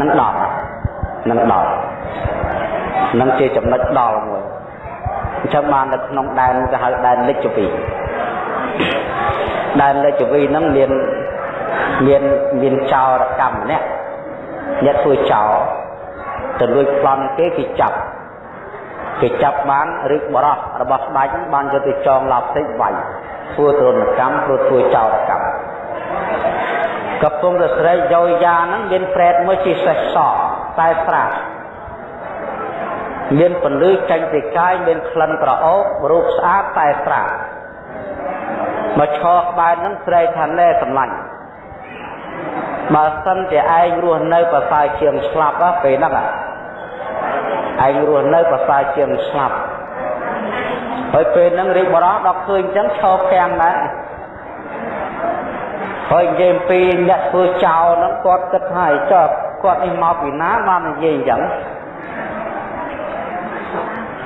នឹងដល់នឹងដល់នឹងជាចំណុចដល់មួយអញ្ចឹងបាននៅក្នុងដែនគេហៅដែនលិច្ចវីដែនលិច្ចវីហ្នឹងមានមានមានចោរកម្មម្នាក់អ្នកធ្វើចោរទៅលួចប្លន់គេគេចាប់គេចាប់បានឬបរោះរបស់ស្ដេចបានយកទៅចងឡោបតិចវាយធ្វើទរណកម្មព្រោះធ្វើចោរកម្ម កំពុងតែស្រីយោយ៉ាហ្នឹងមានប្រែតមួយជាសេះសតែស្រាមានពន្លឺចេញពីកាយមានក្លិនក្រអូបរូបស្អាតតែស្រាមកឈរក្បែរហ្នឹងស្រីថាណែសម្លាញ់បើសិនជាឯងរស់នៅប្រសើរជាងស្លាប់ពេលហ្នឹងឯងរស់នៅប្រសើរជាងស្លាប់ហើយពេលហ្នឹងរាជបរោះដល់ឃើញអញ្ចឹងឈរខាំងដែរ ហើយនិយាយពីអ្នកធ្វើចោលហ្នឹងគាត់គិតថាចុះគាត់នេះមកពីណាបាននិយាយអញ្ចឹង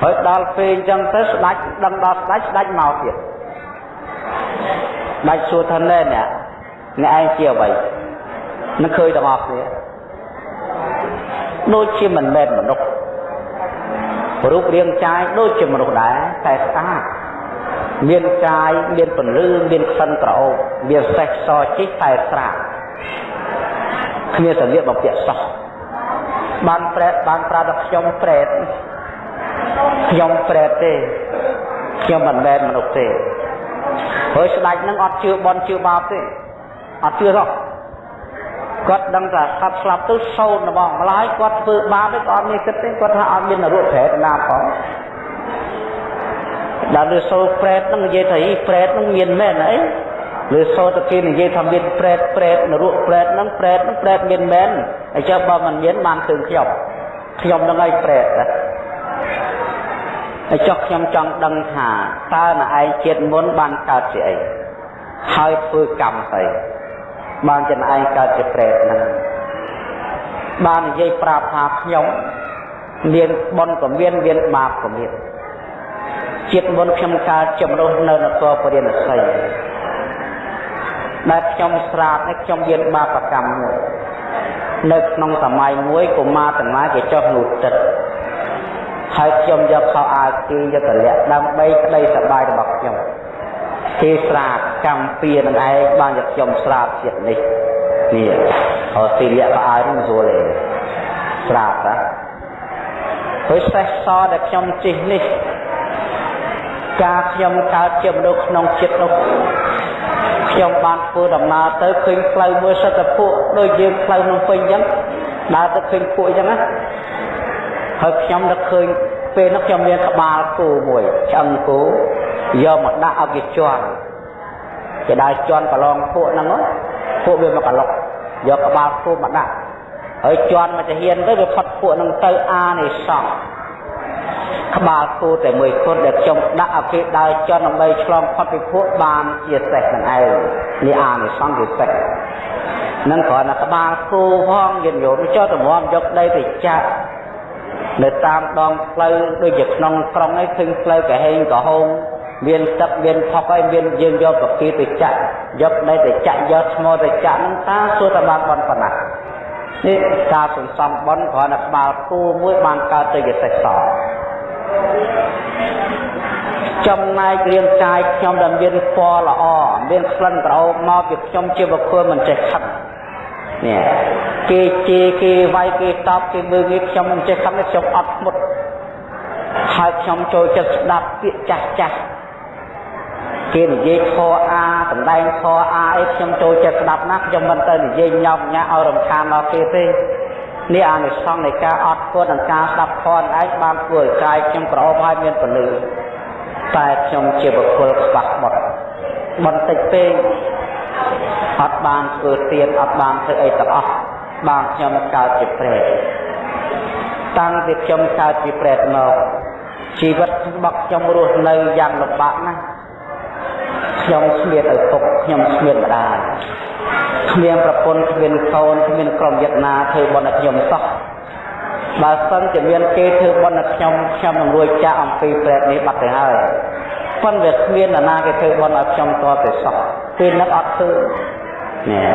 ហើយដល់ពេលអញ្ចឹងទៅស្ដាច់ដឹងដល់ស្ដាច់ស្ដាច់មកទៀតស្ដាច់សួរថាណែអ្នកអ្នកឯងជាអ្វីនឹងឃើញទាំងអស់គ្នាដូចជាមិនមែនមនុស្សរូបរាងកាយដូចជាមនុស្សដែរតែស្អាត មានកាយមានពន្លឺមានក្លិនក្រអូបមានសេះសជីកតែស្រាគ្មានសលៀកបំពាក់សោះបានប្រែតបានប្រាប់ថាខ្ញុំប្រែតខ្ញុំប្រែតទេខ្ញុំមិនមែនមនុស្សទេហើយស្ដេចនឹងអត់ជឿបនជឿបាបទេអត់ជឿទេគាត់ដឹងថាសត្វស្លាប់ទៅសោតរបស់ម្លាយគាត់ធ្វើបាបទេគាត់អត់មានគិតទេគាត់ថាអត់មាននរកប្រែតណាផង ដល់លើសូប្រែតនឹងនិយាយថាអីប្រែតនឹងមានមែនអីលើសូទៅគេនិយាយថាមានប្រែតប្រែតនរកប្រែតនឹងប្រែតនឹងប្រែតមានមែនអញ្ចឹងបើមិនមានបានឃើញខ្ញុំខ្ញុំនឹងឲ្យប្រែតណាហើយចុះខ្ញុំចង់ដឹងថាតើណឯងជាតិមុនបានកើតជាអីហើយធ្វើកម្មស្អីបានចំឯងកើតជាប្រែតហ្នឹងបាននិយាយប្រាប់ថាខ្ញុំមានបុណ្យក៏មានមានបាបក៏មាន ជាតិមុនខ្ញុំកើតជាមនុស្សនៅនគរពរាណសីដែលខ្ញុំស្រាបនេះខ្ញុំមានបាបកម្មមួយនៅក្នុងសម័យមួយកុមារទាំងឡាយគេចុះនោះទឹកហើយខ្ញុំយកខោអាវគេយកទៅលាក់ដើម្បីក្តីសប្បាយរបស់ខ្ញុំគេស្រាបកម្មពៀនឹងឯងបានយកខ្ញុំស្រាបជាតិនេះនេះហើយទីលាក់ខោអាវនឹងស្រួលទេស្រាបណាហើយសេះសដែលខ្ញុំជិះនេះ ការខ្ញុំកើតជាមនុស្សក្នុងចិត្តនោះខ្ញុំបានធ្វើដំណើរទៅឃើញផ្លូវមួយសិតតែពួកដូចយើងផ្លូវក្នុងពេញអញ្ចឹងដើរទៅឃើញពួកអញ្ចឹងណាហើយខ្ញុំនឹកឃើញពេលនោះខ្ញុំមានក្បាលគោមួយឆ្អឹងគោយកមកដាក់ឲ្យគេជន់គេដើរជន់ប្រឡងពួកហ្នឹងពួកវាមកកឡុកយកក្បាលគោមកដាក់ហើយជន់មកទៅហ៊ានទៅវាផុតពួកហ្នឹងទៅអានិសង្ឃ ក្បាលគោតែមួយគត់ដែលខ្ញុំដាក់ឲ្យគេដើរចន់ដើម្បីឆ្លងផុតពីពួកបានជាសេះនឹងឯងនេះអានិសង្ឃជាសេះនឹងគ្រាន់តែក្បាលគោផងយន្តយោមចុះតម្រាំយកដីទៅចាក់នៅតាមដងផ្លូវដូចជាក្នុងក្រុងឯងឃើញផ្លូវកាហេងកាហោងមានទឹកមានផុកហើយមានយើងយកកាពីទៅចាក់យកដីទៅចាក់យកថ្មទៅចាក់ហ្នឹងតាសួរតែបានបនប៉ុណ្ណានេះការសន្សំបនគ្រាន់តែក្បាលគូមួយបានកើតទៅជាសេះស ចំណែករាងកាយខ្ញុំដែលមានពណ៌ល្អមានក្លិនក្រអូបមកពីខ្ញុំជាបុគ្គលមិនចេះខឹងនេះគេជេរគេវាយគេតបគេមើលគេខ្ញុំមិនចេះខឹងខ្ញុំអត់ស្មុតហើយខ្ញុំចូលចិត្តស្ដាប់ពាក្យចាស់ចាស់គេនិយាយខអាសម្ដែងខអាអីខ្ញុំចូលចិត្តស្ដាប់ណាស់ខ្ញុំមិនទៅនិយាយញោមញ៉ាឲ្យរំខានដល់គេទេ នេះអានិសង្សនៃការអត់ធ្វើនិងការស្ដាប់ខនឯងបានធ្វើឲ្យកាយខ្ញុំក្រអូបហើយមានពលឺតែខ្ញុំជាបុគ្គលខ្វះបុតបន្តិចពេកអត់បានធ្វើទៀនអត់បានធ្វើអីទាំងអស់បានខ្ញុំកើតជាប្រេតតាំងពីខ្ញុំកើតជាប្រេតមកជីវិតរបស់ខ្ញុំរស់នៅយ៉ាងលំបាកណាស់ខ្ញុំស្មៀតឪពុកខ្ញុំស្មៀតម្ដាយ គ្មានប្រពន្ធគ្មានកូនគ្មានក្រុមយត្តណាធ្វើបុណ្យឲ្យខ្ញុំសោះបើសិនជាមានគេធ្វើបុណ្យឲ្យខ្ញុំខ្ញុំនឹងរួចចាកអំពីប្រេតនេះបាត់ទៅហើយប៉ុន្តែគ្មាននរណាគេធ្វើបុណ្យឲ្យខ្ញុំតទៅសោះពេលនឹកអត់ធ្វើនេះ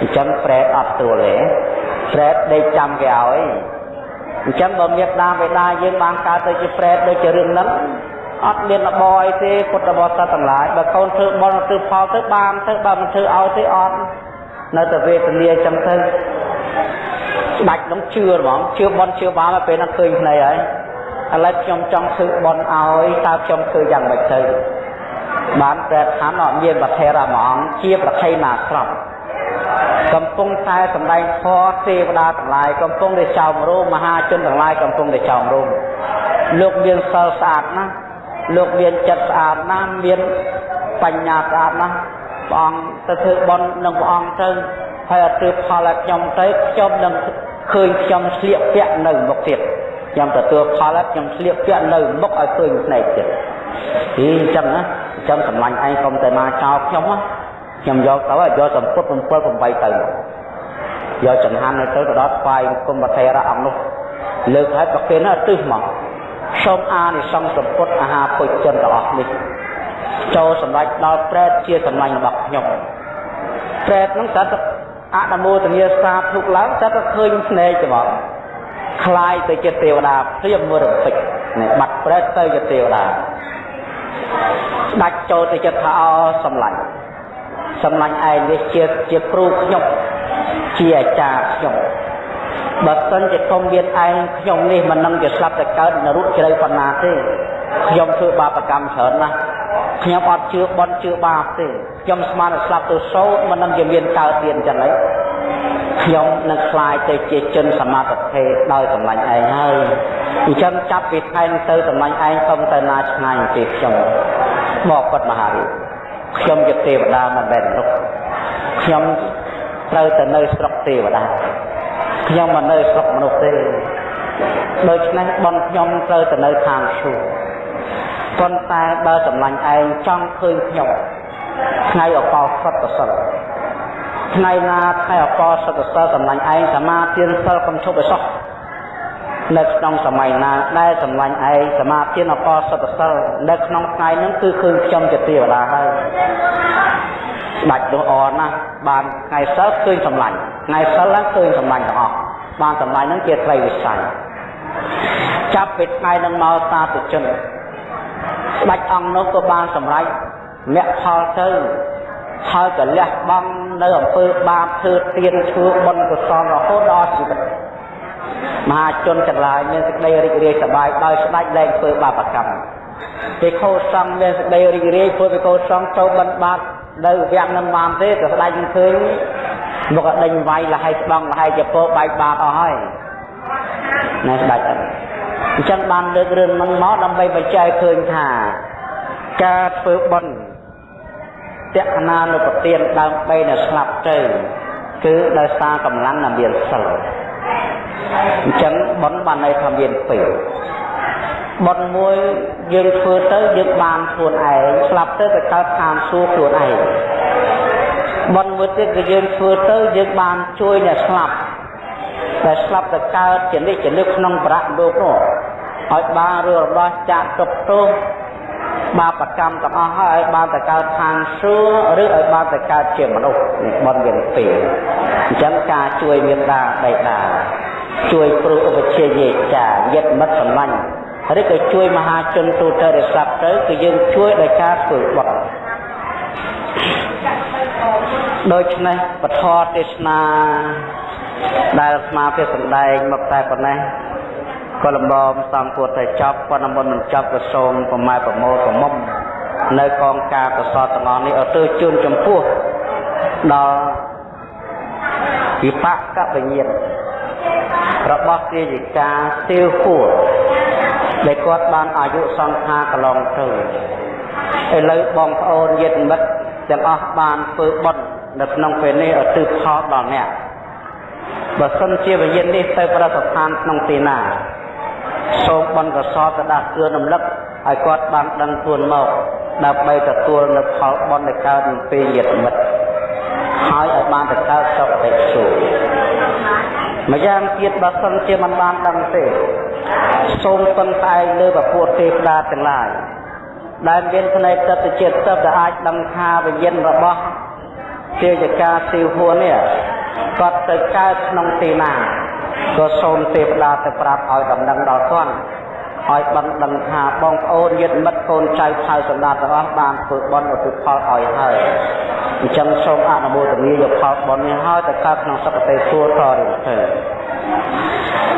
អញ្ចឹងប្រែតអត់ទួលទេប្រែតដេកចាំគេឲ្យអញ្ចឹងបើមេដាបេដាយើងបានកើតទៅជាប្រែតដូចជារឿងហ្នឹង អត់មានលបអីទេពុទ្ធបរិស័ទទាំងឡាយបើកូនធ្វើបុណ្យធ្វើផលទៅបានទៅបើមិនធ្វើឲ្យទេអត់នៅតែវេទនាអញ្ចឹងទៅស្ដាច់នឹងជឿហ្មងជឿបុណ្យជឿបាបទៅពេលហ្នឹងឃើញភ្នែកហើយឥឡូវខ្ញុំចង់ធ្វើបុណ្យឲ្យតើខ្ញុំធ្វើយ៉ាងម៉េចទៅបានប្រែឋានអត់មានប្រធេរមួយអង្គជាប្រខៃណាស្រាប់កំពុងតែសម្ដែងធម៌ទេវតាទាំងឡាយកំពុងតែចោមរោមមហាជនទាំងឡាយកំពុងតែចោមរោមលោកមានសិលស្អាតណាស់ លោកមានចិត្តស្អាតណាស់មានបញ្ញាស្អាតណាស់ព្រះអង្គទៅធ្វើបុណ្យនឹងព្រះអង្គទៅហើយអត់ធ្វើផលឲ្យខ្ញុំទៅខ្ញុំនឹងឃើញខ្ញុំស្លៀកពាក់នៅមុខទៀតខ្ញុំទទួលផលហើយខ្ញុំស្លៀកពាក់នៅមុខឲ្យឃើញភ្នែកទៀតអីអញ្ចឹងណាអញ្ចឹងសម្លាញ់ឯងកុំតែមកចោលខ្ញុំណាខ្ញុំយកទៅយកសម្ពុត7 8ទៅយកចង្ហាន់ទៅទៅដល់ស្វាយគុំបថេរៈអង្គនោះលើកឲ្យប្រគេនណាទឹះមក សូមអានិសង្សសម្ពុតអាហារពុជជនទាំងអស់នេះចូលសម្រេចដល់ប្រែតជាសម្លាញ់របស់ខ្ញុំប្រែតហ្នឹងស្អាតអនុមោទនាសាធុឡើងស្អាតឃើញភ្នែកទេបងคล้ายទៅជាទេវតាព្រាមមរតិចនេះបាត់ប្រែតទៅជាទេវតាស្ដាច់ចូលទៅចិត្តថាអសម្លាញ់សម្លាញ់ឯងនេះជាជាគ្រូខ្ញុំជាអាចារ្យខ្ញុំ បើសិនជាកុំមានឯងខ្ញុំនេះមិននឹងជាស្លាប់តែកើតនរកជ្រៅប៉ុណ្ណាទេខ្ញុំធ្វើបាបកម្មច្រើនណាស់ខ្ញុំអត់ជឿបន់ជឿបាបទេខ្ញុំស្មានតែស្លាប់ទៅសោតមិននឹងជាមានកើតទៀតអញ្ចឹងហីខ្ញុំនឹងខ្លាយទៅជាជនសមាធិដោយសម្លាញ់ឯងហើយអញ្ចឹងចាប់ពីថ្ងៃនេះទៅសម្លាញ់ឯងកុំទៅណាឆ្ងាយទេខ្ញុំមកពុតមហារាជខ្ញុំជាទេវតាមិនមែនមនុស្សខ្ញុំត្រូវទៅនៅស្រុកទេវតា ខ្ញុំមិននៅស្រុកមនុស្សទេដូច្នេះបនខ្ញុំត្រូវទៅនៅខាងសួគ៌ប៉ុន្តែបើសម្លាញ់ឯងចង់ឃើញខ្ញុំថ្ងៃអបោសតសិលថ្ងៃណាថ្ងៃអបោសតសិលសម្លាញ់ឯងសមាទានសិលកំឈប់ឲ្យសោះនៅក្នុងសម័យណាដែលសម្លាញ់ឯងសមាទានអបោសតសិលនៅក្នុងថ្ងៃហ្នឹងគឺឃើញខ្ញុំជាទេវតាហើយ បាច់នោះអរណាស់បានថ្ងៃសិលឃើញសម្លាញ់ថ្ងៃសិលហ្នឹងឃើញសម្លាញ់ទាំងអស់បានសម្លាញ់ហ្នឹងជាត្រីវិស័យចាប់ពីថ្ងៃហ្នឹងមកសាធុជនស្ដេចអង្គនោះក៏បានសម្រេចមគ្គផលទៅហើយក៏លះបង់នៅអំពើបាបធ្វើទៀនធ្វើបុណ្យកុសលរហូតដល់ជីវិតមហាជនទាំងឡាយមានសេចក្តីរីករាយសប្បាយដោយស្ដេចលែងធ្វើបាបកម្មទេខោសង្ឃមានសេចក្តីរីករាយព្រោះទេខោសង្ឃចូលបិណ្ឌបាត នៅវគ្គនឹងបានទេក៏ស្ដេចមិនឃើញមកដេញវាយលហើយស្ដង់លហើយជាពោបែកបាតអស់ហើយណែស្ដេចអត់អញ្ចឹងបានលើករឿងហ្នឹងមកដើម្បីបញ្ជាក់ឃើញថាការធ្វើបុណ្យតក្កណានុពទានដើម្បីនៅស្លាប់ទៅគឺដោយសារកម្លាំងដែលមានសិលអញ្ចឹងបុណ្យបានន័យថាមានពីរ បុណ្យមួយយើងធ្វើទៅយើងបានខ្លួនឯងស្លាប់ទៅទៅកើតឋានសួគ៌ខ្លួនឯងបុណ្យមួយទៀតគឺយើងធ្វើទៅយើងបានជួយអ្នកស្លាប់ដែលស្លាប់ទៅកើតជានិច្ចជានិច្ចក្នុងប្រាក់លោកនោះឲ្យបានរឿងរបស់ចាក់ទុកទោសបាបកម្មទាំងអស់ហើយឲ្យបានទៅកើតឋានសួគ៌ឬឲ្យបានទៅកើតជាមនុស្សនេះបនមានពីរអញ្ចឹងការជួយមេត្តាបេតាជួយគ្រូឧបជាយេចាយិត្តមិត្តសម្លាញ់ ឬក៏ជួយមហាជនទូទៅដែលស្លាប់ទៅគឺយើងជួយដោយការធ្វើបុណ្យដូច្នេះពធទេសនាដែលស្មារតីសម្ដែងមកតែប៉ុណ្ណេះក៏លំមសំគួរតែចប់ប៉ុន្តែមុនមិនចប់ក៏សូមប្រម៉ែប្រមូលប្រមុំនៅកងការកសលទាំងអស់នេះឲ្យទៅជូនចំពោះដល់វិបកបញ្ញាណរបស់ទាយិកាទៀវគួរ ដែលគាត់បានអាយុសង្ខារកន្លងទៅឥឡូវបងប្អូនញាតិមិត្តទាំងអស់បានធ្វើបុណ្យនៅក្នុងពេលនេះឲ្យទិផលដល់អ្នកបើសិនជាវិញ្ញាណនេះទៅប្រសិទ្ធានក្នុងទីណាសូមបនកសលទៅដាក់គឺរំលឹកឲ្យគាត់បានដឹងខ្លួនមកដើម្បីទទួលនៅផលបុណ្យដែលកើតពីពេលញាតិមិត្តហើយឲ្យបានទៅកើតសុខតិសុខម្យ៉ាងទៀតបើសិនជាមិនបានដឹងទេ សូមពឹងតែលើពពួកទេវតាទាំងឡាយដែលមានផ្នែកទឹកជាតិទឹកដែលអាចដឹងថាវិញ្ញាណរបស់ទេយកាស៊ីវហួននេះគាត់ទៅកើតក្នុងទីណាក៏សូមទេវតាទៅប្រាប់ឲ្យដំណឹងដល់គាត់ឲ្យបានដឹងថាបងប្អូនញាតិមិត្តកូនចៅថៅសម្ដេចទាំងអស់បានធ្វើបុណ្យឧទ្ទិសផលឲ្យហើយអញ្ចឹងសូមអនុមោទនាយកផលបុណ្យនេះហើយទៅកើតក្នុងសុគតិសួគ៌តរៀងទៅ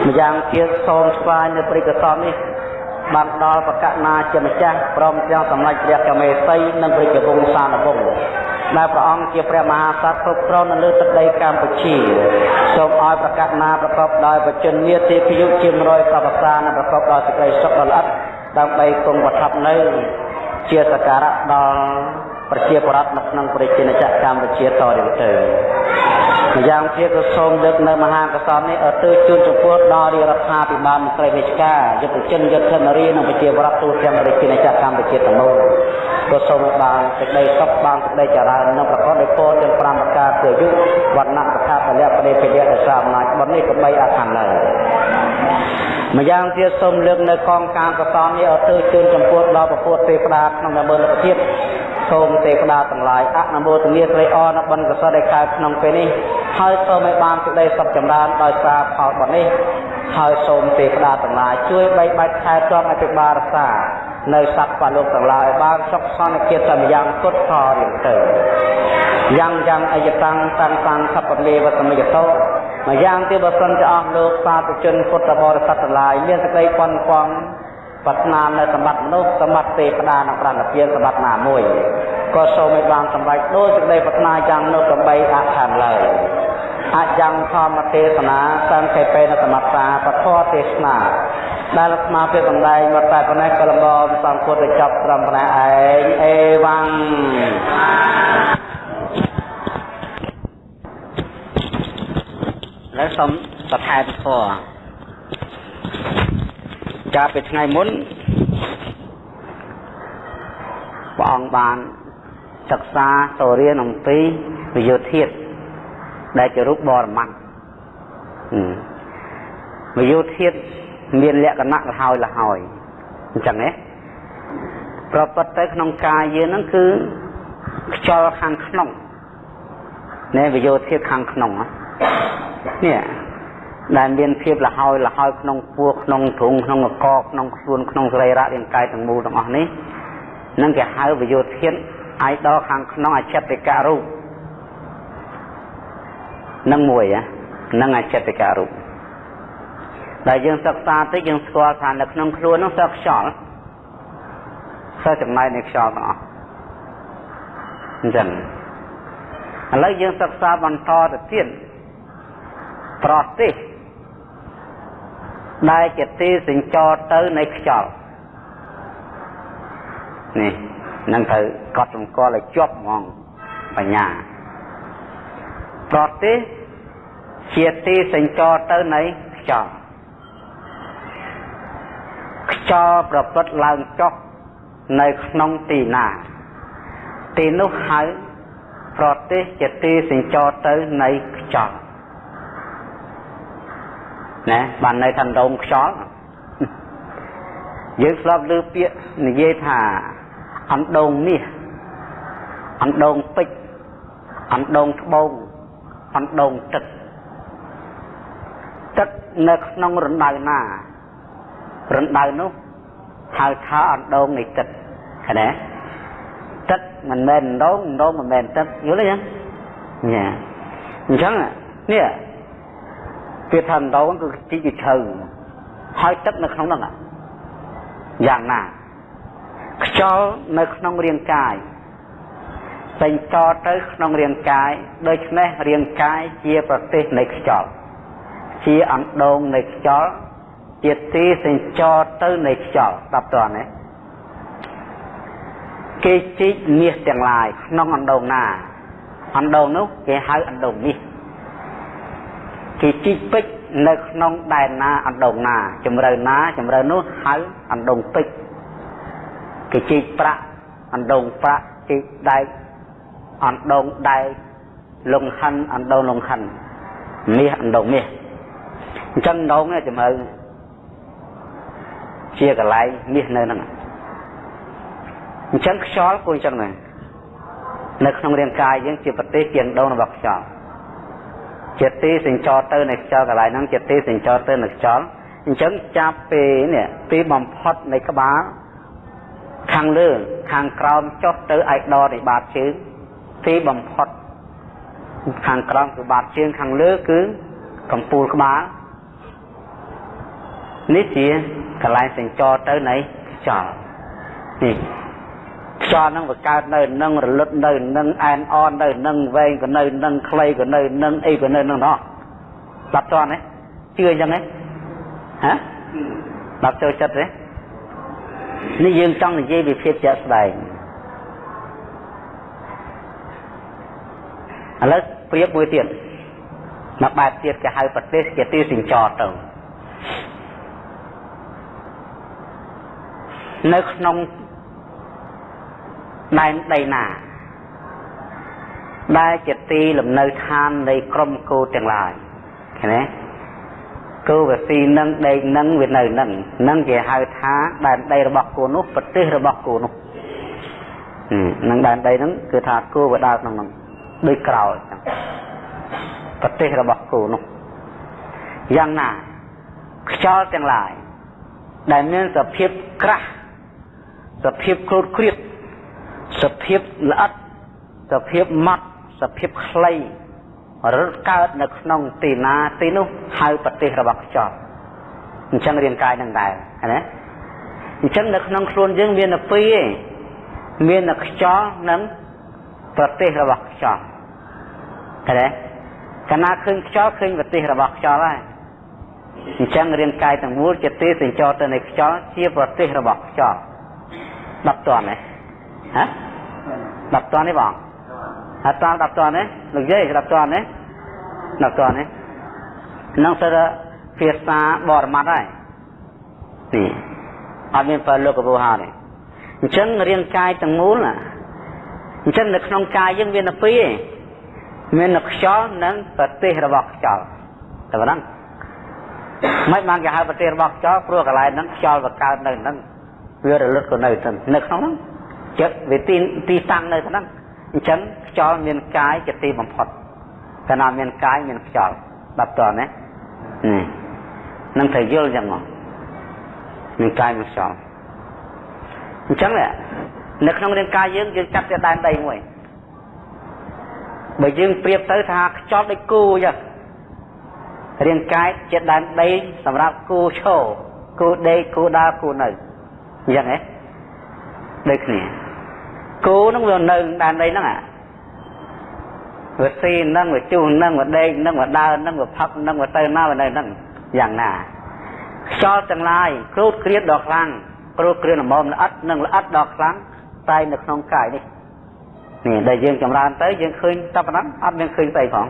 ម្យ៉ាងទៀតសូមស្វែងនៅព្រៃកសលនេះបានដល់បកណាជាម្ចាស់ព្រមទាំងសម្ដេចព្រះកមេសីនិងព្រះជវង្សានវង្សដែលព្រះអង្គជាព្រះមហាក្សត្រគ្រប់គ្រងនៅលើទឹកដីកម្ពុជាសូមឲ្យប្រកាសណាប្រកបដោយបជនមាទេពយុជា100ប្រវត្តិសានិងប្រកបដោយសេចក្តីសុខដ៏ល្អិតដើម្បីគង់ប្រថាប់នៅជាសក្ការៈដល់ប្រជាពលរដ្ឋនៅក្នុងប្រជាណាចក្រកម្ពុជាតទៅទៅ ម្យ៉ាងទៀតក៏សូមលើកនៅមហាកសលនេះឲ្យទៅជូនចំពោះដល់រាជរដ្ឋាភិបាលមន្ត្រីរាជការយុទ្ធជនយុទ្ធនារីនិងប្រជាពលរដ្ឋទូទាំងប្រជាណាចក្រកម្ពុជាទាំងមូលក៏សូមឲ្យបានសេចក្តីសុខបានសេចក្តីចរានិងប្រកបដោយពរទាំង5ប្រការគឺអាយុវណ្ណៈសុខៈពលៈបរិភិយៈដោយសារអំណាចបុណ្យនេះក៏បីអខានឡើយម្យ៉ាងទៀតសូមលើកនៅកងការកសលនេះឲ្យទៅជូនចំពោះដល់ពពុទ្ធទេវតាក្នុងដំណើរលោកជាតិសូមទេវតាទាំងឡាយអនុមោទនាស្រីអរនៅបុណ្យកុសលដែលកើតក្នុងពេលនេះ ហើយសូមឲ្យបានសេចក្តីសុខចម្រើនដោយសារផលបុណ្យនេះហើយសូមទេវតាទាំងឡាយជួយបីបាច់ថែទាំអភិបាលរក្សានៅសត្វបលោកទាំងឡាយឲ្យបានសុខសន្តិភាពតាមយ៉ាងពុទ្ធផលរៀងទៅយ៉ាងយ៉ាងអយតាំងតាំងតាំងខបលេវតមិយតោម្យ៉ាងទៀតបើសិនជាអស់លោកសាធុជនពុទ្ធបរិស័ទទាំងឡាយមានសេចក្តីប៉ុនប៉ង ប្រាថ្នានៅសម្បត្តិមនុស្សសម្បត្តិទេវតានិងប្រណិពានសម្បត្តិណាមួយក៏សូមឲ្យបានសម្រេចដោយសេចក្តីប្រាថ្នាយ៉ាងនោះដើម្បីអខានឡើយអយ៉ាងធម្មទេសនាសង្ខេបេនសមត្តាពធទេសនាដែលស្មាពេលបណ្ដែងមកតែប៉ុណ្ណេះក៏លំងសង្ឃពុទ្ធចប់ត្រឹមប៉ុណ្ណេះឯងអេវ៉ាំងហើយសូមសថែធម៌ កាលពីថ្ងៃមុនព្រះអង្គបានសិក្សាសូរៀនអំពីវិយោធាតដែលជារូបបរមត្តវិយោធាតមានលក្ខណៈលហើយលហើយអញ្ចឹងណាប្រពត្តទៅក្នុងកាយយើងហ្នឹងគឺខ្យល់ខាងក្នុងណែវិយោធាតខាងក្នុងនេះ ដែលមានភាពលហើយលហើយក្នុងពោះក្នុងទ្រុងក្នុងកកក្នុងខ្លួនក្នុងសរីរៈរាងកាយទាំងមូលទាំងអស់នេះនឹងគេហៅវិយោធានអាយដល់ខាងក្នុងអចិត្តិករូបនឹងមួយនឹងអចិត្តិករូបដែលយើងសិក្សាតិចយើងស្គាល់ថានៅក្នុងខ្លួននោះសើខ្យល់សើចំណែកនៃខ្យល់ទាំងអស់អញ្ចឹងឥឡូវយើងសិក្សាបន្តទៅទៀតប្រទេស ដែលជាទីសញ្ចរទៅនៃខ្យល់នេះនឹងត្រូវកត់សម្គាល់ឲ្យជាប់ហ្មងបញ្ញាប្រទេសជាទីសញ្ចរទៅនៃខ្យល់ខ្យល់ប្រព្រឹត្តឡើងចុះនៅក្នុងទីណា ទីនោះហៅប្រទេសជាទីសញ្ចរទៅនៃខ្យល់ ណាបាននៅថាដងខ្យល់យើងស្លាប់លើពាក្យនិយាយថាអណ្ដងមាសអណ្ដងពេជ្រអណ្ដងត្បូងអណ្ដងទឹកទឹកនៅក្នុងរណ្ដៅណារណ្ដៅនោះហៅថាអណ្ដងនៃទឹកឃើញទេទឹកមិនមែនអណ្ដងអណ្ដងមិនមែនទឹកយល់ទេញ៉ាអញ្ចឹងនេះ វាថាដងគឺជីកឈើហើយទឹកនៅក្នុងនោះយ៉ាងណាខ្យល់នៅក្នុងរាងកាយចេញតទៅក្នុងរាងកាយដូច្នេះរាងកាយជាប្រទេសនៃខ្យល់ជាអណ្ដូងនៃខ្យល់ជាទីសេចចរទៅនៃខ្យល់ស្ដាប់តើណាគេជីកមាសទាំងឡាយក្នុងអណ្ដូងណាអណ្ដូងនោះគេហៅអណ្ដូងមាស គេជីកពេជ្រនៅក្នុងដែនណាអណ្ដូងណាជំរឿណាជំរឿនោះហៅអណ្ដូងពេជ្រគេជីកប្រាក់អណ្ដូងប្រាក់ជីកដែកអណ្ដូងដែកលងហិនអណ្ដូងលងហិនមាសអណ្ដូងមាសអញ្ចឹងដងជំរឿជាកន្លែងមាសនៅហ្នឹងអញ្ចឹងខ្យល់គួរអញ្ចឹងដែរនៅក្នុងរាងកាយយើងជាប្រទេសជាដងរបស់ខ្យល់ ជាទីសញ្ចរទៅនៃខ្យល់កន្លែងហ្នឹងជាទីសញ្ចរទៅនៃខ្យល់អញ្ចឹងចាប់ពេលនេះទីបំផុតនៃក្បាលខាងលើខាងក្រោមចុះទៅឯកដរនៃបាតជើងទីបំផុតខាងក្រោមគឺបាតជើងខាងលើគឺកំពូលក្បាលនេះជាកន្លែងសញ្ចរទៅនៃខ្យល់នេះ ខ្យល់នឹងបង្កើតនៅនឹងរលត់នៅនឹងអែនអននៅនឹងវែងក៏នៅនឹងខ្លីក៏នៅនឹងអីក៏នៅនឹងនោះស្ដាប់តន់ទេជឿអញ្ចឹងទេហ៎ស្ដាប់ចូលចិត្តទេនេះយើងចង់និយាយពីភាពជាក់ស្ដែងឥឡូវប្រៀបមួយទៀតមកបែបទៀតគេហៅប្រទេសជាទីសិញ្ចរទៅនៅក្នុង ដែនដីណា ដែលជាទីលំនៅឋាននៃក្រុមគោទាំងឡាយឃើញទេគោវាស៊ីនឹងដេកនឹងវានៅនឹងនឹងគេហៅថាដែនដីរបស់គោនោះប្រទេសរបស់គោនោះនឹងដែនដីហ្នឹងគឺថាគោវាដើរក្នុងហ្នឹងដូចក្រោលចឹងប្រទេសរបស់គោនោះយ៉ាងណាខ្យល់ទាំងឡាយដែលមានសភាពក្រាស់សភាពគ្រូតគ្រៀត សភាពល្អិតសភាពម៉ត់សភាពខ្លីរត់កើតនៅក្នុងទីណាទីនោះហៅប្រទេសរបស់ខ្យល់អញ្ចឹងរាងកាយនឹងដែរណាអញ្ចឹងនៅក្នុងខ្លួនយើងមានតែពីរឯងមានតែខ្យល់និងប្រទេសរបស់ខ្យល់ឃើញទេកាលណាឃើញខ្យល់ឃើញប្រទេសរបស់ខ្យល់ហើយអញ្ចឹងរាងកាយទាំងមូលជាទេសញ្ចរទៅនៃខ្យល់ជាប្រទេសរបស់ខ្យល់10តន់ទេ ហ៎10តន់ទេបងអត់ត10តន់ទេលោកយាយ10តន់ទេ10តន់ទេនឹងទៅភាសាបរមត្តហើយនេះអត់មានបើលោកកពូហៅទេអញ្ចឹងរាងកាយទាំងមូលណាអញ្ចឹងនៅក្នុងកាយយើងមានតែពីរឯងមានតែខ្យល់និងប្រទេសរបស់ខ្យល់តែប៉ុណ្ណឹងមិនបានគេហៅប្រទេសរបស់ខ្យល់ព្រោះកន្លែងហ្នឹងខ្យល់វាកើតនៅហ្នឹងវារលត់ក៏នៅទៅនៅក្នុងហ្នឹង ចិត្តវាទីទីតាំងនៅហ្នឹងអញ្ចឹងខ្យល់មានកាយជាទីបំផុតកាលណាមានកាយមានខ្យល់បាត់តណានេះនឹងត្រូវយល់ចឹងមកមានកាយមានខ្យល់អញ្ចឹងនៅក្នុងរាងកាយយើងយើងចាប់តែដែនដីមួយបើយើងប្រៀបទៅថាខ្យល់ដូចគូចឹងរាងកាយជាដែនដីសម្រាប់គូឈរគូដេកគូដើរគូនៅអញ្ចឹងហ៎ដូចគ្នា គោនឹងវានៅដែនដីហ្នឹងអាវាស៊ីហ្នឹងវាជុះហ្នឹងវាដេកហ្នឹងវាដើរហ្នឹងវាផឹកហ្នឹងវាទៅណាវានៅហ្នឹងយ៉ាងណាខ្យល់ទាំងឡាយគ្រូតគ្រៀតដល់ខ្លាំងគ្រូតគ្រៀតល្មមល្អិតនិងល្អិតដល់ខ្លាំងតែនៅក្នុងកាយនេះនេះដែលយើងចម្រើនទៅយើងឃើញតែប៉ុណ្ណឹងអត់មានឃើញស្អីផង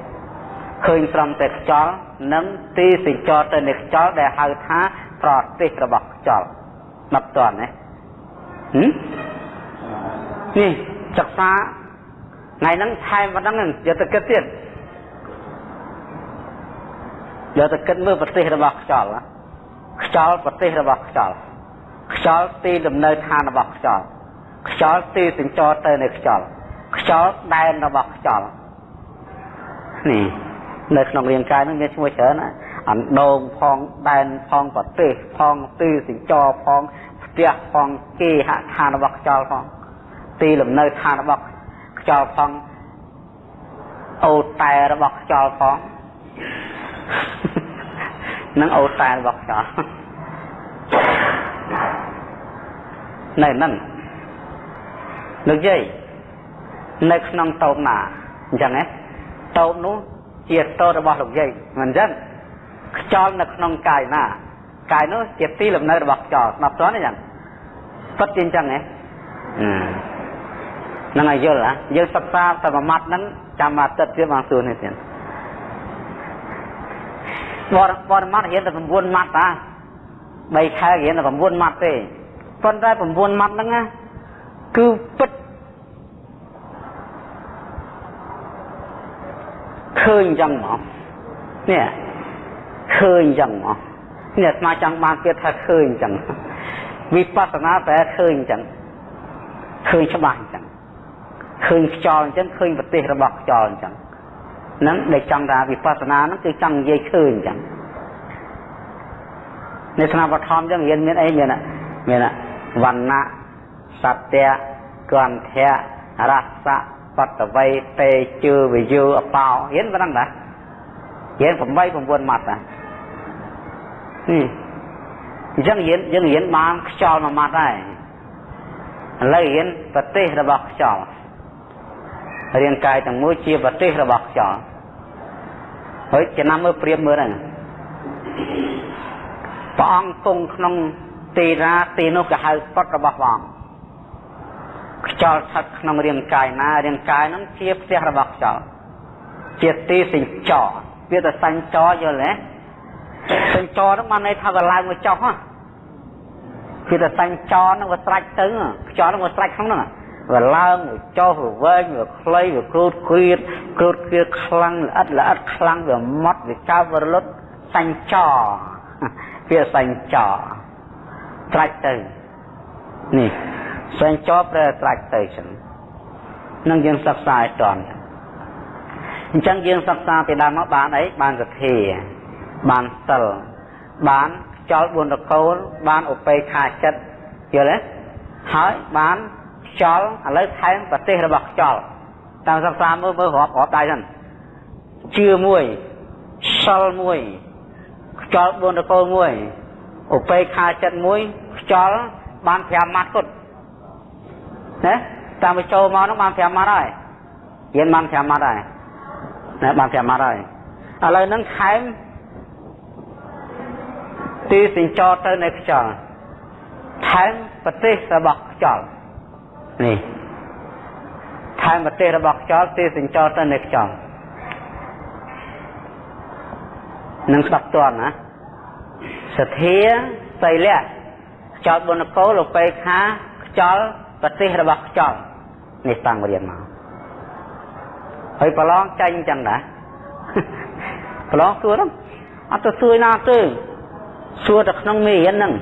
ឃើញត្រឹមតែខ្យល់និងទីសញ្ចរទៅនៃខ្យល់ដែលហៅថាប្រទេសរបស់ខ្យល់ដល់តន់ណា នេះសិក្សាថ្ងៃហ្នឹងថែមប៉ុណ្ណឹងយកទៅគិតទៀតយកទៅគិតមើលប្រទេសរបស់ខ្យល់ខ្យល់ប្រទេសរបស់ខ្យល់ខ្យល់ទីលំនៅឋានរបស់ខ្យល់ខ្យល់ទីសញ្ចរទៅនៃខ្យល់ខ្យល់ដែនរបស់ខ្យល់នេះនៅក្នុងរាងកាយនឹងមានឈ្មោះច្រើនណាអណ្ដូងផងដែនផងប្រទេសផងទីសញ្ចរផងផ្ទះផងគេហដ្ឋានរបស់ខ្យល់ផង ទីលំនៅឋានរបស់ខ្យល់ផងអូតែរបស់ខ្យល់ផងនឹងអូតែរបស់ខ្យល់នៅហ្នឹងលោកយាយនៅក្នុងតូបណាអញ្ចឹងហ៎តូបនោះជាតូបរបស់លោកយាយមិនអញ្ចឹងខ្យល់នៅក្នុងកាយណាកាយនោះជាទីលំនៅរបស់ខ្យល់ស្ដាប់តើអញ្ចឹងពិតជាអញ្ចឹងហ៎ហ្នឹងឲ្យយល់ណាយើងសិក្សាតែមួយម៉ាត់ហ្នឹងចាំអាទិត្យទៀតបានសួរនេះទៀតបរបរម៉ាត់រៀនតែ9ម៉ាត់តា3ខែរៀនតែ9ម៉ាត់ទេប៉ុន្តែ9ម៉ាត់ហ្នឹងណាគឺពិតឃើញអញ្ចឹងមកនេះឃើញអញ្ចឹងមកនេះស្មាចង់បានទៀតថាឃើញអញ្ចឹងវិបស្សនាតែឃើញអញ្ចឹងឃើញច្បាស់អញ្ចឹង ឃើញខ្យល់អញ្ចឹងឃើញប្រទេសរបស់ខ្យល់អញ្ចឹងហ្នឹងដែលចង់ថាវិបស្សនាហ្នឹងគឺចង់និយាយឃើញអញ្ចឹងនៅក្នុងបឋមអញ្ចឹងរៀនមានអីមានមានវណ្ណៈសត្យគន្ធៈរសៈបតវ័យតេជើវិយោអបោរៀនប៉ុណ្ណឹងតារៀន8 9ម៉ាត់តានេះអញ្ចឹងរៀនយើងរៀនបានខ្យល់មួយម៉ាត់ដែរឥឡូវរៀនប្រទេសរបស់ខ្យល់ រាងកាយទាំងមួយជាប្រទេសរបស់ខ្យល់ហើយចំណាំមើលព្រៀបមើលហ្នឹងព្រះអង្គគង់ក្នុងទីណាទីនោះក៏ហៅពុតរបស់ព្រះអង្គខ្យល់ស្ថិតក្នុងរាងកាយណារាងកាយហ្នឹងជាផ្ទះរបស់ខ្យល់ជាទីសញ្ចរវាទៅសញ្ចរយល់ទេសញ្ចរហ្នឹងបានន័យថាវាឡើងមកចុះហ៎គឺតែសញ្ចរហ្នឹងវាស្រាច់ទៅខ្យល់ហ្នឹងវាស្រាច់ក្នុងហ្នឹង វាឡើងវាចុះវាវែងវាខ្លីវាគ្រូតគ្រៀតគ្រូតគ្រៀតខ្លាំងល្អិតល្អិតខ្លាំងវាម៉ត់វាកើវារលត់សញ្ចរវាសញ្ចរត្រាច់ទៅនេះសញ្ចរប្រែត្រាច់ទៅចឹងនឹងយើងសិក្សាឲ្យតន់អញ្ចឹងយើងសិក្សាពីដើមមកបានអីបានសទ្ធាបានសិលបានខ្យល់4រកូលបានឧបេខាចិត្តយល់ទេហើយបាន ខ្យល់ឥឡូវថែមប្រទេសរបស់ខ្យល់តាមសិក្សាមើលមើលរាប់រាប់ដៃហ្នឹងជឿមួយសិលមួយខ្យល់4រកូលមួយឧបេខាចិត្តមួយខ្យល់បាន5ម៉ាត់គត់ណាតាមបញ្ចូលមកហ្នឹងបាន5ម៉ាត់ហើយរៀនបាន5ម៉ាត់ហើយណាបាន5ម៉ាត់ហើយឥឡូវហ្នឹងខែមទីសិញ្ចរទៅនៅខ្យល់ថែមប្រទេសរបស់ខ្យល់ នេះថែមប្រទេសរបស់ខ្យល់ទីសិញ្ចរទៅនៅខ្យល់នឹងស្ដាប់តន់ណាសទ្ធាសីលៈខ្យល់បុណ្យកោលពេខាខ្យល់ប្រទេសរបស់ខ្យល់នេះតាំងរៀនមកហើយប្រឡងចាញ់ចឹងដែរប្រឡងសួរហ្នឹងអត់ទៅសួរណាទេសួរតែក្នុងមេរៀនហ្នឹង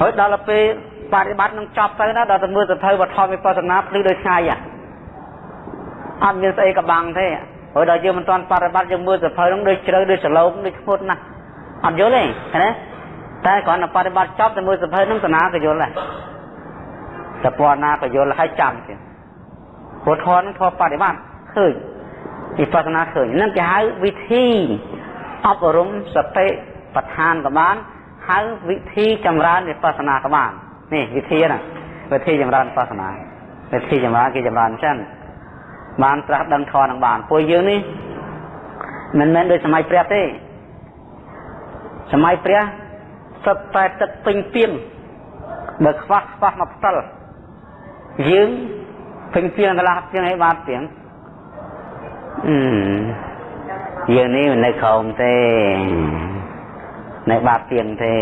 ហើយដល់ទៅពេល បប្រតិបត្តិនឹងចប់ទៅណាដល់ទៅមើលសភៅវត្ថុវិបស្សនាភ្លឺដូចថ្ងៃអត់មានស្អីកបាំងទេហើយដល់យើងមិនទាន់បប្រតិបត្តិយើងមើលសភៅនឹងដូចជ្រៅដូចសឡូមដូចធ្ងន់ណាស់អត់យល់ទេឃើញទេតែគ្រាន់តែបប្រតិបត្តិចប់ទៅមើលសភៅនឹងតាណាក៏យល់ដែរតែពណ៌ណាក៏យល់ហើយចាំទៀតព្រោះធននឹងធម៌បប្រតិបត្តិឃើញវិបស្សនាឃើញនឹងគេហៅវិធីអប់រំសតិប្រឋានក៏បានហៅវិធីចម្រើនវិបស្សនាក៏បាន នេះវិធីណាវិធីចម្រើនវិបស្សនាវិធីចម្រើនគេចម្រើនចឹងបានត្រាស់ដឹងធម៌នឹងបានពួកយើងនេះមិនមែនដូចសម័យព្រះទេសម័យព្រះសុទ្ធតែទឹកពេញពីងបើខ្វះខ្វះមកផ្ទាល់យើងពេញពីងកន្លះជាងអីបានពីងអឺយើងនេះមិននៅក្រោមទេនៅបាបទៀងទេ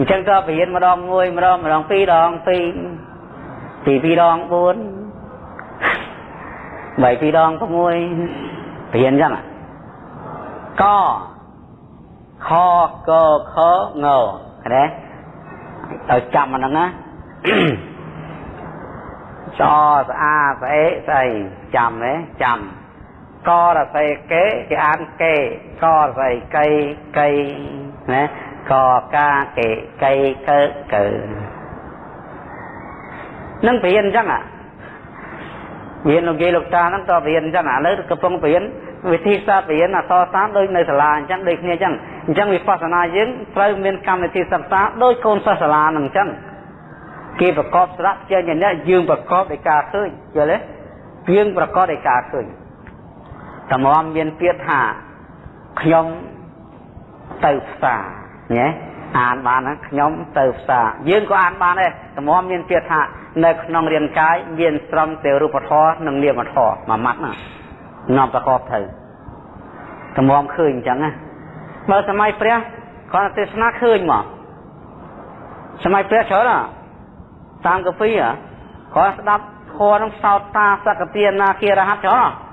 អញ្ចឹងក៏បរៀនម្ដងមួយម្ដងម្ដងពីរដងពីរពីពីរដង4បីពីរដង6បរៀនអញ្ចឹងកខកខងណាឲ្យចាំអាហ្នឹងណាចស្អាស្អេស្អីចាំទេចាំករស័យកេគេអានកេករស័យកៃកៃណា កកាកេកៃកើកើនឹងព្រៀនអញ្ចឹងអាព្រៀនលោកយាយលោកតាហ្នឹងតព្រៀនអញ្ចឹងឥឡូវកំពុងព្រៀនវិធីសាស្ត្រព្រៀនអសរសាស្ត្រដូចនៅសាលាអញ្ចឹងដូចគ្នាអញ្ចឹងអញ្ចឹងវិបស្សនាយើងត្រូវមានកម្មវិធីសិក្សាដូចកូនសិស្សសាលាហ្នឹងអញ្ចឹងគេប្រកបស្រៈជាញអ្នកយើងប្រកបដោយការឃើញយល់ទេយើងប្រកបដោយការឃើញតម្រាំមានពាក្យថាខ្ញុំទៅផ្សារ ញ៉េអានបានណាខ្ញុំទៅផ្សារយើងក៏អានបានដែរតម្រាំមានពាក្យថានៅក្នុងរាងកាយមានស្រំទៅរូបធម៌និងនាមធម៌មួយម៉ាត់ណានាំប្រកបទៅតម្រាំឃើញអញ្ចឹងណាបើសម័យព្រះគាត់ទេសនាឃើញមកសម័យព្រះច្រើនណាតាមកពីគាត់ស្ដាប់ធម៌នឹងសោតតាសកទានាគារហັດច្រើនណា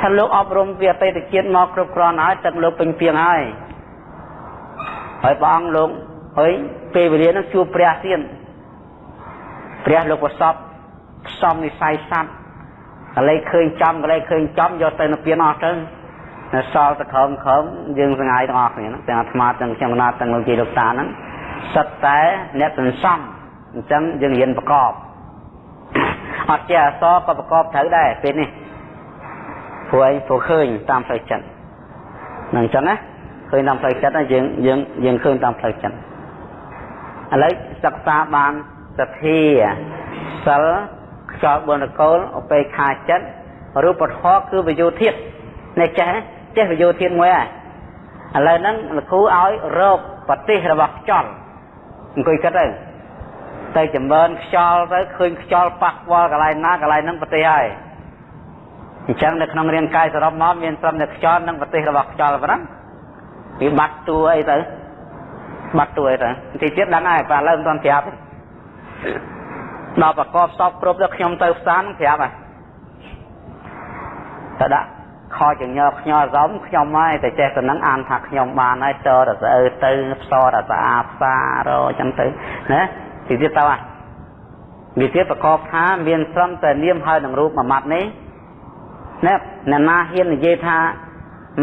ថាលោកអប់រំពីអតីតជាតិមកគ្រប់គ្រាន់ហើយទឹកលោកពេញពីងហើយ ហើយព្រះអង្គលោកហើយពេលវេលានឹងជួបព្រះទៀតព្រះលោកប្រសពផ្សំនិស័យសัตว์កលេចឃើញចំកលេចឃើញចំយកទៅនៅពៀនអស់ទៅនៅសល់ទៅក្រោមក្រោមយើងសងាយទាំងអស់គ្នាហ្នឹងទាំងអាត្មាទាំងខ្ញុំណាទាំងលោកជីលោកតាហ្នឹងសិតតែអ្នកសន្សំអញ្ចឹងយើងរៀនប្រកបអត់ចេះអសក៏ប្រកបត្រូវដែរពេលនេះព្រោះឯងព្រោះឃើញតាមផ្លូវចិត្តនឹងអញ្ចឹងណា ឃើញតាមផ្លូវចិត្តយើងយើងយើងឃើញតាមផ្លូវចិត្តឥឡូវសិក្សាបានសទ្ធាសិលខ្យល់បុណ្យកូលឧបេក្ខាចិត្តរូបធម៌គឺវិយោធាតនេះចេះចេះវិយោធាតមួយហើយឥឡូវហ្នឹងលោកគ្រូឲ្យរោគប្រទេសរបស់ខ្យល់អង្គុយគិតទៅទៅចម្រើនខ្យល់ទៅឃើញខ្យល់ប៉ះពាល់កន្លែងណាកន្លែងហ្នឹងប្រទេសហើយអញ្ចឹងនៅក្នុងរាងកាយសរុបមកមានត្រឹមតែខ្យល់និងប្រទេសរបស់ខ្យល់ប៉ុណ្ណឹង វាបាត់តួអីទៅបាត់តួអីទៅទីទៀតដឹងហើយបើឥឡូវមិនទាន់ប្រាប់ដល់ប្រកបសពគ្រប់ទៅខ្ញុំទៅផ្សារនឹងប្រាប់ហើយទៅដាក់ខចញើខ្ញល់សំខ្ញុំហើយតែចេះទៅនឹងអានថាខ្ញុំបានហើយតរស្អើទៅផ្សរតែស្អាតផ្សារអញ្ចឹងទៅណាទីទៀតទៅហ่ะវាទៀតប្រកបថាមានត្រឹមតែនាមហើយនឹងរូបមួយម៉ាត់នេះណាអ្នកណាហ៊ាននិយាយថា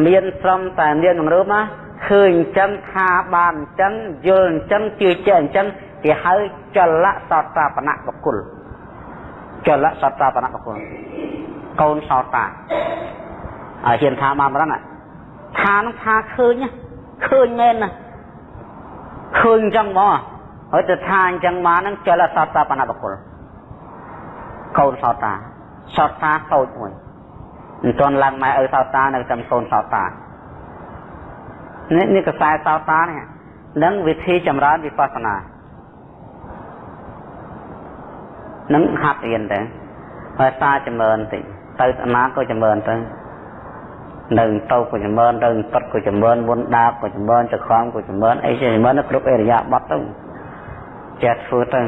មានត្រឹមតែនាមនឹងរូបណា ឃើញអញ្ចឹងថាបានអញ្ចឹងយល់អញ្ចឹងជឿជាក់អញ្ចឹងគេហៅចលៈសតាបណៈបុគ្គលចលៈសតាបណៈបុគ្គលកូនសោតាឲ្យហ៊ានថាបានម្ដងថានឹងថាឃើញឃើញមែនណាឃើញអញ្ចឹងមកហើយទៅថាអញ្ចឹងមកហ្នឹងចលសតាបណបុគ្គលកូនសតាសតាតូចមួយមិនទាន់ឡើងម៉ែឪសតានៅចាំកូនសតា នេះនេះកសែសតានេះនឹងវិធីចម្រើនវិបស្សនានឹងហាត់រៀនទៅហើយសាចម្រើនតិចទៅអាណាក៏ចម្រើនទៅនៅទៅក៏ចម្រើនទៅទឹកក៏ចម្រើនមុនដាបក៏ចម្រើនចក្រមក៏ចម្រើនអីជាចម្រើនគ្រប់អរិយាប័ត្រទៅចេះធ្វើទៅ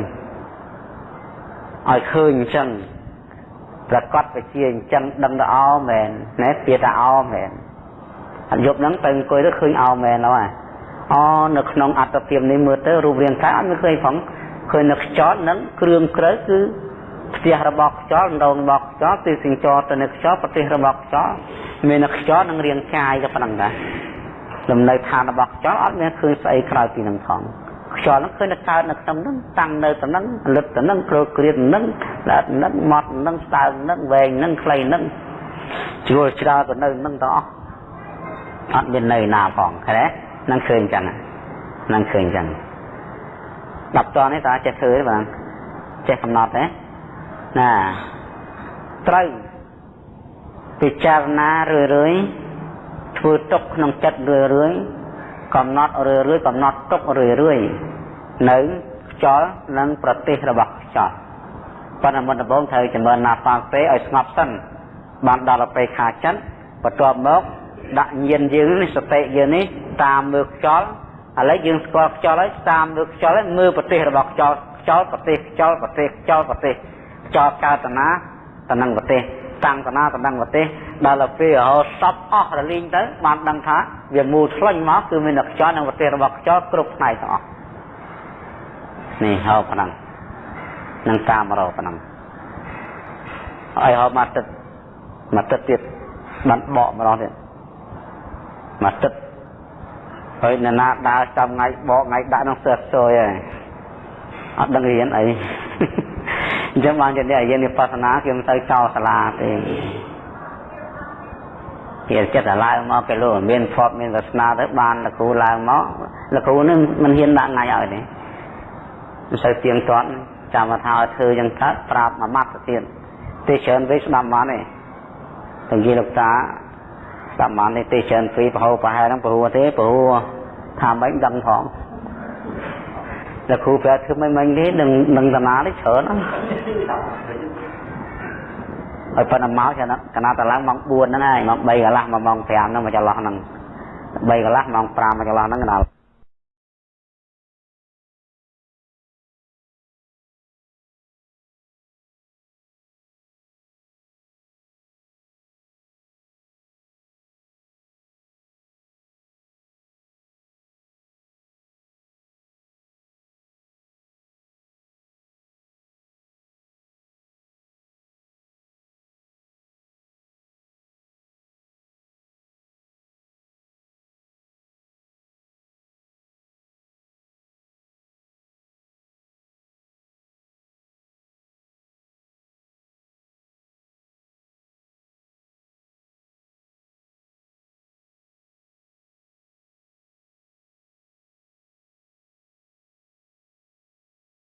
ឲ្យឃើញអញ្ចឹងប្រកាសវិជាអញ្ចឹងដឹងទៅអោមែនណែពាក្យថាអោមែនអត់ យប់ហ្នឹងទៅអង្គុយទៅឃើញអោមែនហើយអនៅក្នុងអត្តភាពនេះមើលទៅរូបរាងកាយអត់មានឃើញផងឃើញនៅខ្យល់នឹងគ្រឿងក្រៅគឺផ្ទះរបស់ខ្យល់ដងរបស់ខ្យល់ទីសិញ្ចរទៅនៅខ្យល់ប្រទេសរបស់ខ្យល់មាននៅខ្យល់នឹងរាងកាយទៅប៉ុណ្ណឹងដែរលំនៅឋានរបស់ខ្យល់អត់មានឃើញស្អីក្រៅពីនឹងផងខ្យល់ហ្នឹងឃើញតែកើតនៅក្នុងហ្នឹងតាំងនៅទៅហ្នឹងលឹកទៅហ្នឹងគ្រោក្រៀតហ្នឹងដាក់ហ្នឹងម៉ត់ហ្នឹងស្តើងហ្នឹងវែងហ្នឹងខ្លីហ្នឹងជួលច្រើទៅនៅហ្នឹងទាំងអស់ អត់មាននៅណាផងឃើញទេហ្នឹងឃើញចឹងហ្នឹងឃើញចឹង10តនេះតើចេះធ្វើទេបងចេះកំណត់ទេណាត្រូវពិចារណារឿយរឿយធ្វើទុកក្នុងចិត្តរឿយរឿយកំណត់រឿយរឿយកំណត់ទុករឿយរឿយនៅខ្យល់និងប្រទេសរបស់ខ្យល់ប៉ុន្តែមុនដំបូងត្រូវចម្រើនណាហ្វាពេឲ្យស្ងប់សិនបានដល់ទៅខាចិត្តបន្ទាប់មក ដាក់ញៀនយើងនេះសតិយើងនេះតាមមើលខ្យល់ឥឡូវយើងស្គាល់ខ្យល់ហើយតាមមើលខ្យល់ហើយមើលប្រទេសរបស់ខ្យល់ខ្យល់ប្រទេសខ្យល់ប្រទេសខ្យល់ប្រទេសខ្យល់កើតតាណាតំណឹងប្រទេសតាំងតាណាតំណឹងប្រទេសដល់ទៅពេលរហូតសពអស់រលីងទៅបានដឹងថាវាមូលឆ្លាញ់មកគឺមានតែខ្យល់និងប្រទេសរបស់ខ្យល់គ្រប់ផ្នែកទាំងអស់នេះហៅប៉ុណ្ណឹងនឹងតាមរកប៉ុណ្ណឹងហើយហៅមកទឹកមកទឹកទៀតបានបកម្ដងទៀត មកទឹកហើយនរណាដើរចាំថ្ងៃបកថ្ងៃដាក់ក្នុងសើសយហើយអត់ដឹងរៀនអីអញ្ចឹងបានជាអ្នករៀនវិបស្សនាគេមិនទៅចោលសាលាទេគេចិត្តតែឡើងមកគេលោកមានភពមានវាសនាទៅបានលោកគ្រូឡើងមកលោកគ្រូនឹងមិនហ៊ានដាក់ថ្ងៃឲ្យទេមិនសូវទៀងទាត់ចាំថាឲ្យធ្វើយ៉ាងកើតប្រាប់មួយម៉ាត់ទៅទៀតទេច្រើនវិញស្ដាប់បានទេទាំងនិយាយលោកតា ស្ដាប់បានទេទេច្រើនពីប្រហោប្រហែលហ្នឹងព្រោះទេព្រោះថាមិនដឹងផងតែគ្រូប្រាប់ធ្វើមិនមិនទេនឹងនឹងតាណានេះច្រើនហ្នឹងហើយប៉ុន្តែមកចឹងកណាតឡើងម៉ោង4ហ្នឹងហើយម៉ោង3កន្លះម៉ោង5ហ្នឹងមកចន្លោះហ្នឹង3កន្លះម៉ោង5មកចន្លោះហ្នឹងកណា